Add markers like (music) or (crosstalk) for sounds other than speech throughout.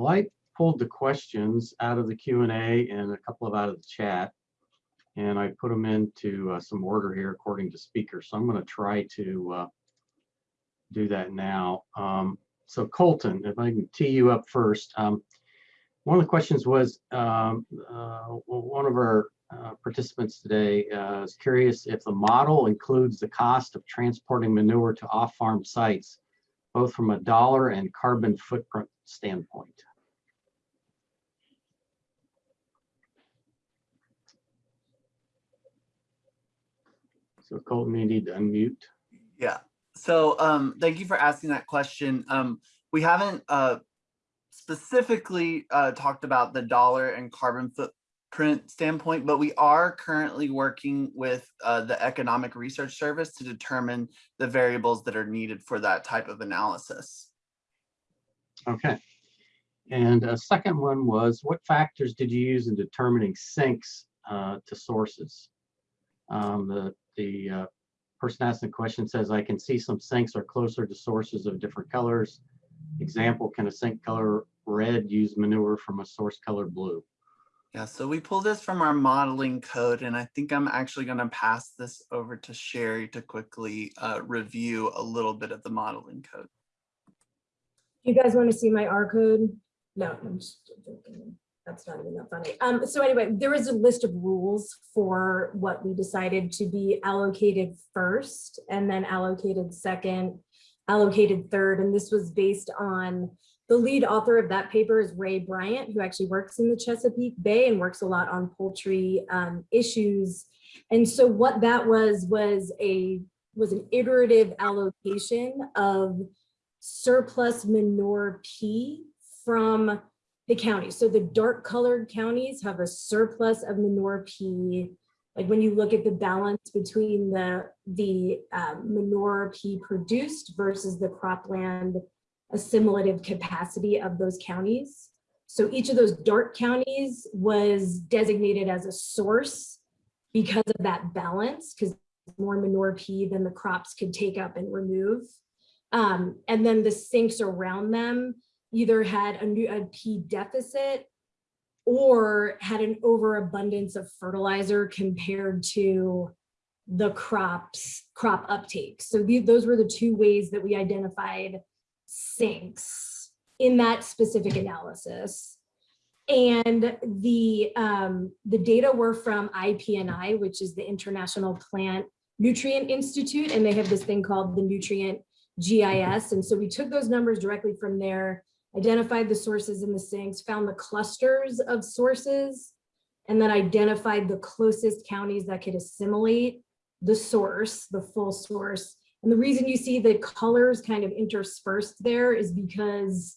Well, I pulled the questions out of the Q and A and a couple of out of the chat. And I put them into uh, some order here according to speaker. So I'm going to try to uh, do that now. Um, so Colton, if I can tee you up first. Um, one of the questions was, um, uh, one of our uh, participants today uh, is curious if the model includes the cost of transporting manure to off-farm sites, both from a dollar and carbon footprint standpoint. So Colton, you need to unmute. Yeah. So um, thank you for asking that question. Um, we haven't uh, specifically uh, talked about the dollar and carbon footprint standpoint, but we are currently working with uh, the Economic Research Service to determine the variables that are needed for that type of analysis. Okay. And a second one was, what factors did you use in determining sinks uh, to sources? Um, the the uh, person asking the question says, I can see some sinks are closer to sources of different colors. Example, can a sink color red use manure from a source color blue? Yeah, so we pulled this from our modeling code, and I think I'm actually going to pass this over to Sherry to quickly uh, review a little bit of the modeling code. You guys want to see my R code? No, I'm just joking. That's not even that funny. Um, so anyway, there is a list of rules for what we decided to be allocated first and then allocated second, allocated third. And this was based on the lead author of that paper is Ray Bryant, who actually works in the Chesapeake Bay and works a lot on poultry um, issues. And so what that was was a was an iterative allocation of surplus manure P from the counties. So the dark colored counties have a surplus of manure P. Like when you look at the balance between the, the um, manure P produced versus the cropland assimilative capacity of those counties. So each of those dark counties was designated as a source because of that balance, because more manure P than the crops could take up and remove. Um, and then the sinks around them either had a, new, a P deficit or had an overabundance of fertilizer compared to the crops crop uptake. So the, those were the two ways that we identified sinks in that specific analysis. And the, um, the data were from IPNI, which is the International Plant Nutrient Institute, and they have this thing called the Nutrient GIS. And so we took those numbers directly from there, identified the sources in the sinks, found the clusters of sources, and then identified the closest counties that could assimilate the source, the full source, and the reason you see the colors kind of interspersed there is because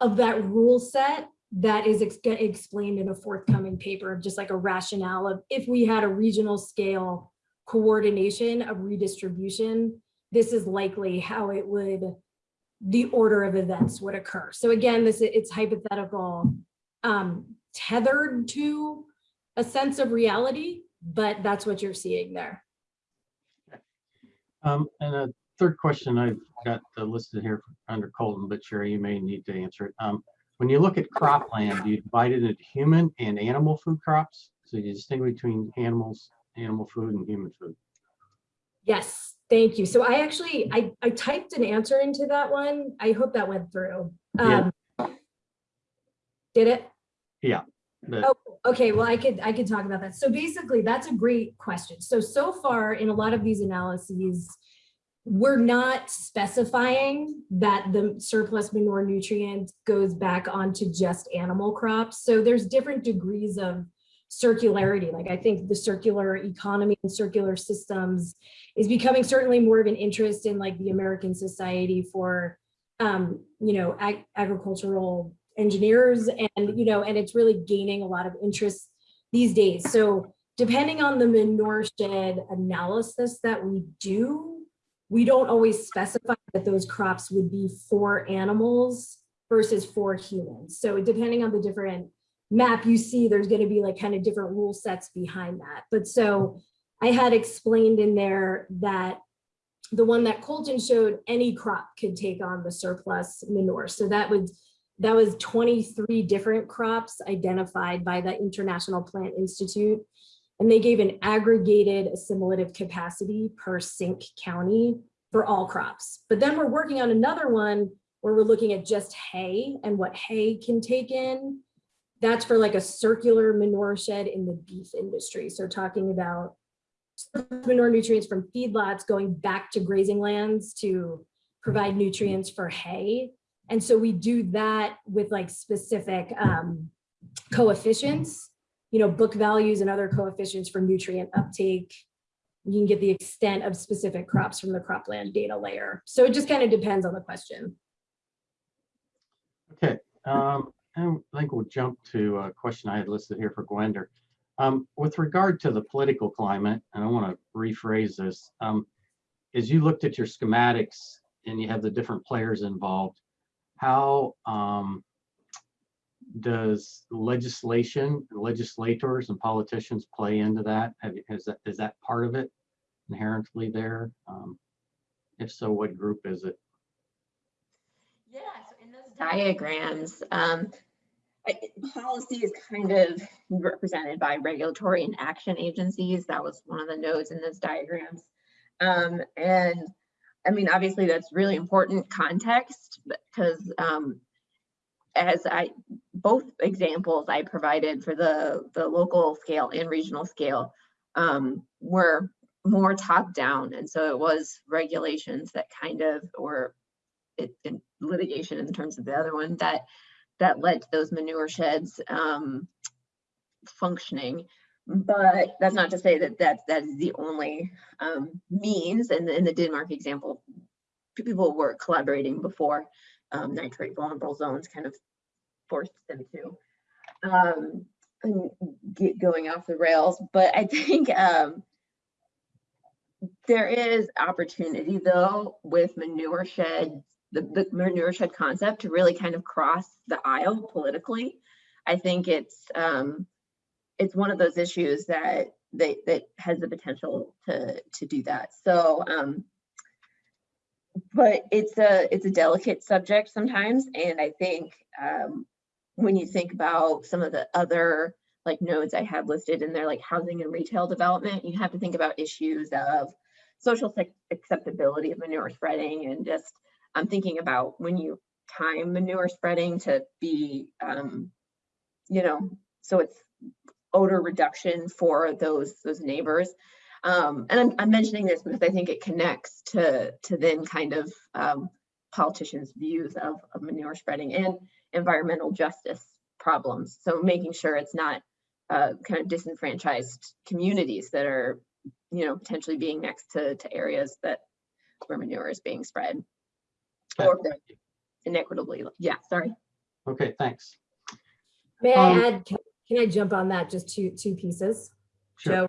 of that rule set that is ex explained in a forthcoming paper of just like a rationale of if we had a regional scale coordination of redistribution, this is likely how it would, the order of events would occur. So again, this it's hypothetical, um, tethered to a sense of reality, but that's what you're seeing there. Um, and a third question I've got listed here under Colton, but Sherry, you may need to answer it. Um, when you look at cropland, do you divide it into human and animal food crops? So you distinguish between animals, animal food and human food. Yes, thank you. So I actually, I, I typed an answer into that one. I hope that went through. Um, yeah. Did it? Yeah. Oh, okay. Well, I could I could talk about that. So basically, that's a great question. So so far in a lot of these analyses, we're not specifying that the surplus manure nutrient goes back onto just animal crops. So there's different degrees of circularity. Like I think the circular economy and circular systems is becoming certainly more of an interest in like the American Society for, um, you know, ag agricultural engineers and, you know, and it's really gaining a lot of interest these days. So depending on the manure shed analysis that we do, we don't always specify that those crops would be for animals versus for humans. So depending on the different map you see, there's going to be like kind of different rule sets behind that. But so I had explained in there that the one that Colton showed, any crop could take on the surplus manure. So that would that was 23 different crops identified by the International Plant Institute. And they gave an aggregated assimilative capacity per sink county for all crops. But then we're working on another one where we're looking at just hay and what hay can take in. That's for like a circular manure shed in the beef industry. So talking about manure nutrients from feedlots going back to grazing lands to provide nutrients for hay. And so we do that with like specific um, coefficients, you know, book values and other coefficients for nutrient uptake. You can get the extent of specific crops from the cropland data layer. So it just kind of depends on the question. Okay, um, I think we'll jump to a question I had listed here for Gwender. Um, with regard to the political climate, and I want to rephrase this, um, as you looked at your schematics and you have the different players involved, how, um, does legislation, legislators and politicians play into that? Have, is that, is that part of it inherently there? Um, if so, what group is it? Yeah, so in those diagrams, um, policy is kind of represented by regulatory and action agencies. That was one of the nodes in those diagrams. Um, and I mean, obviously that's really important context because um, as I, both examples I provided for the, the local scale and regional scale um, were more top down. And so it was regulations that kind of, or it, in litigation in terms of the other one that that led to those manure sheds um, functioning. But that's not to say that that that is the only um, means. And in the Denmark example, people were collaborating before um, nitrate vulnerable zones kind of forced them to um, get going off the rails. But I think um, there is opportunity though with manure shed the, the manure shed concept to really kind of cross the aisle politically. I think it's um, it's one of those issues that that that has the potential to to do that. So, um, but it's a it's a delicate subject sometimes, and I think um, when you think about some of the other like nodes I have listed in there, like housing and retail development, you have to think about issues of social acceptability of manure spreading and just I'm thinking about when you time manure spreading to be, um, you know, so it's odor reduction for those those neighbors. Um, and I'm, I'm mentioning this because I think it connects to to then kind of um, politicians' views of, of manure spreading and environmental justice problems. So making sure it's not uh, kind of disenfranchised communities that are, you know, potentially being next to, to areas that where manure is being spread or if inequitably, yeah, sorry. Okay, thanks. May I Um, add, can can I jump on that, just two, two pieces? Sure. Joe?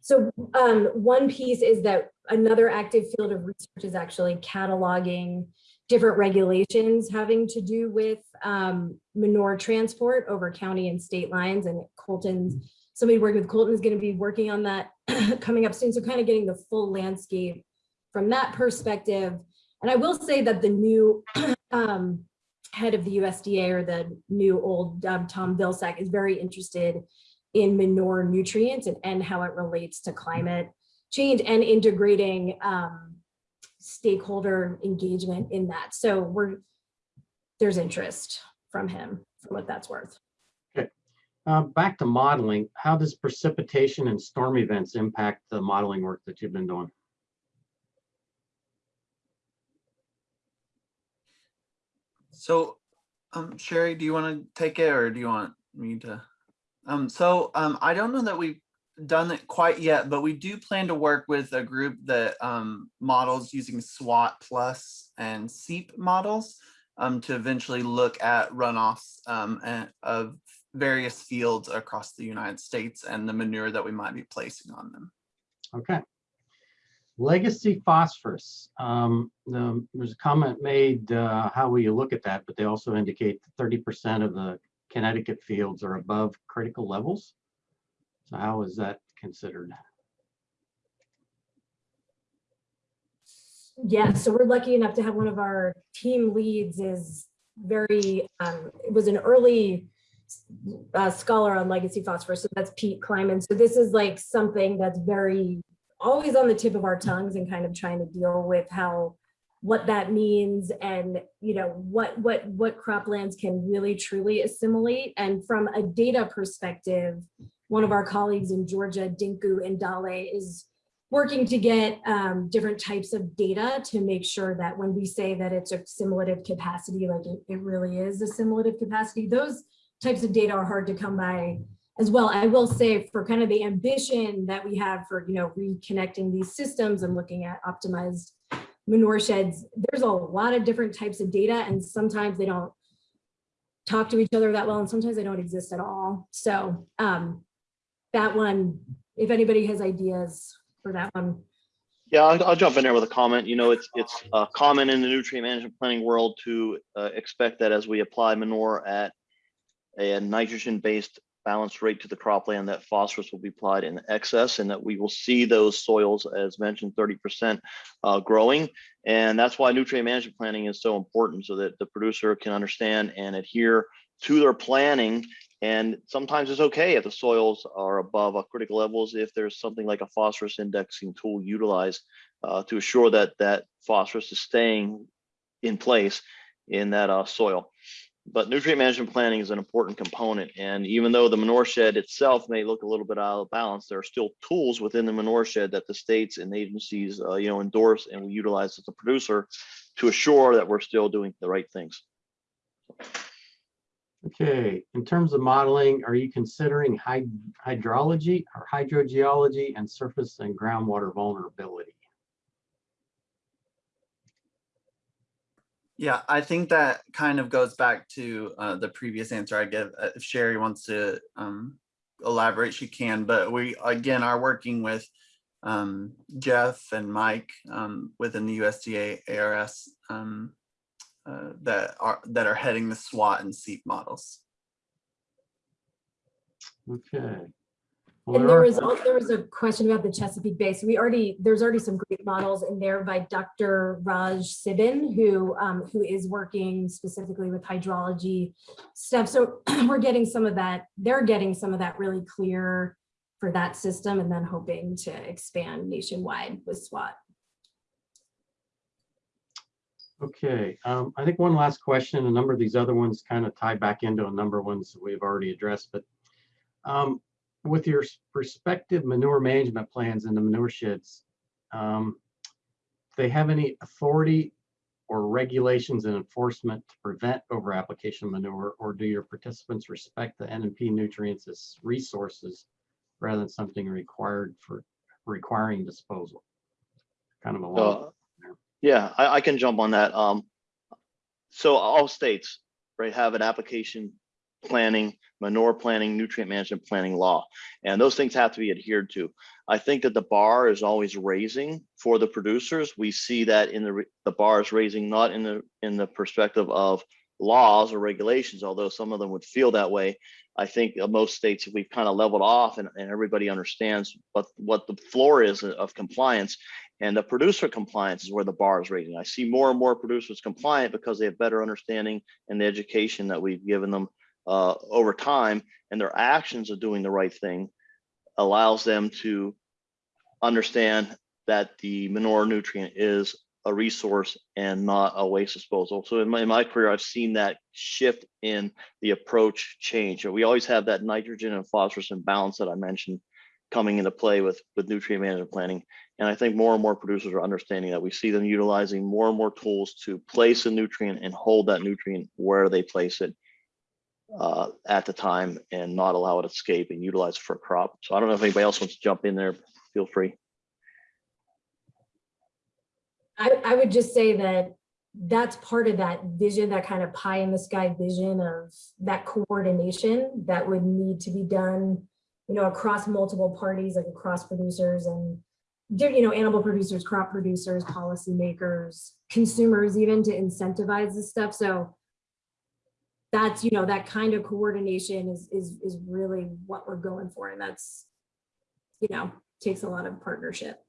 So um, one piece is that another active field of research is actually cataloging different regulations having to do with um, manure transport over county and state lines and Colton's, somebody working with Colton is going to be working on that (clears throat) coming up soon. So kind of getting the full landscape from that perspective. And I will say that the new (clears throat) um, head of the USDA or the new old um, Tom Vilsack is very interested in manure nutrients and, and how it relates to climate change and integrating um, stakeholder engagement in that. So we're there's interest from him for what that's worth. Uh, back to modeling, how does precipitation and storm events impact the modeling work that you've been doing? So, um, Sherry, do you want to take it or do you want me to? Um, so, um, I don't know that we've done it quite yet, but we do plan to work with a group that, um, models using SWAT plus and CEAP models, um, to eventually look at runoffs, um, of various fields across the United States and the manure that we might be placing on them. Okay. Legacy phosphorus. Um, the- there's a comment made, uh, how will you look at that? But they also indicate that thirty percent of the Connecticut fields are above critical levels. So how is that considered? Yeah, so we're lucky enough to have one of our team leads is very, um, it was an early uh, scholar on legacy phosphorus. So that's Pete Kleinman. So this is like something that's very always on the tip of our tongues and kind of trying to deal with how what that means and you know what what what croplands can really truly assimilate. And from a data perspective one of our colleagues in georgia Dinku Endale is working to get um, different types of data to make sure that when we say that it's a assimilative capacity like it, it really is assimilative capacity those types of data are hard to come by as well. I will say for kind of the ambition that we have for, you know, reconnecting these systems and looking at optimized manure sheds, there's a lot of different types of data and sometimes they don't talk to each other that well and sometimes they don't exist at all. So um, that one, if anybody has ideas for that one, Yeah, I'll, I'll jump in there with a comment. You know, it's, it's uh, common in the nutrient management planning world to uh, expect that as we apply manure at a nitrogen-based balanced rate to the cropland, that phosphorus will be applied in excess and that we will see those soils, as mentioned, 30% uh, growing. And that's why nutrient management planning is so important so that the producer can understand and adhere to their planning and sometimes it's okay if the soils are above a critical levels, if there's something like a phosphorus indexing tool utilized uh, to assure that that phosphorus is staying in place in that uh, soil. But nutrient management planning is an important component. And even though the manure shed itself may look a little bit out of balance, there are still tools within the manure shed that the states and agencies, uh, you know, endorse and we utilize as a producer to assure that we're still doing the right things. Okay, in terms of modeling, are you considering hyd- hydrology or hydrogeology and surface and groundwater vulnerability? Yeah, I think that kind of goes back to uh, the previous answer I gave. Uh, If Sherry wants to um, elaborate, she can, but we, again, are working with um, Jeff and Mike um, within the USDA ARS um, uh, that are, that are heading the SWAT and CEAP models. Okay. Well, And there there was, there was a question about the Chesapeake Bay. So we already, there's already some great models in there by Dr. Raj Cibin, who, um, who is working specifically with hydrology stuff. So (clears throat) we're getting some of that, they're getting some of that really clear for that system and then hoping to expand nationwide with SWAT. Okay, um, I think one last question, a number of these other ones kind of tie back into a number of ones that we've already addressed, but um, with your prospective manure management plans in the manure sheds, um, they have any authority or regulations and enforcement to prevent over application of manure, or do your participants respect the N and P nutrients as resources rather than something required for requiring disposal? Kind of a long. Uh, Yeah, I, I can jump on that. Um, so all states, right, have an application planning, manure planning, nutrient management planning law, and those things have to be adhered to. I think that the bar is always raising for the producers. We see that in the, the bar is raising, not in the, in the perspective of laws or regulations, although some of them would feel that way. I think most states, we've kind of leveled off and, and everybody understands what, what the floor is of compliance. And the producer compliance is where the bar is raising. I see more and more producers compliant because they have better understanding and the education that we've given them uh, over time and their actions of doing the right thing allows them to understand that the manure nutrient is a resource and not a waste disposal. So in my, in my career, I've seen that shift in the approach change. We always have that nitrogen and phosphorus imbalance that I mentioned coming into play with, with nutrient management planning. And I think more and more producers are understanding that we see them utilizing more and more tools to place a nutrient and hold that nutrient where they place it uh, at the time and not allow it to escape and utilize it for a crop. So I don't know if anybody else wants to jump in there, feel free. I, I would just say that that's part of that vision, that kind of pie in the sky vision of that coordination that would need to be done, you know, across multiple parties, like across producers and, you know, animal producers, crop producers, policymakers, consumers, even to incentivize this stuff. So that's, you know, that kind of coordination is, is, is really what we're going for. And that's, you know, takes a lot of partnership.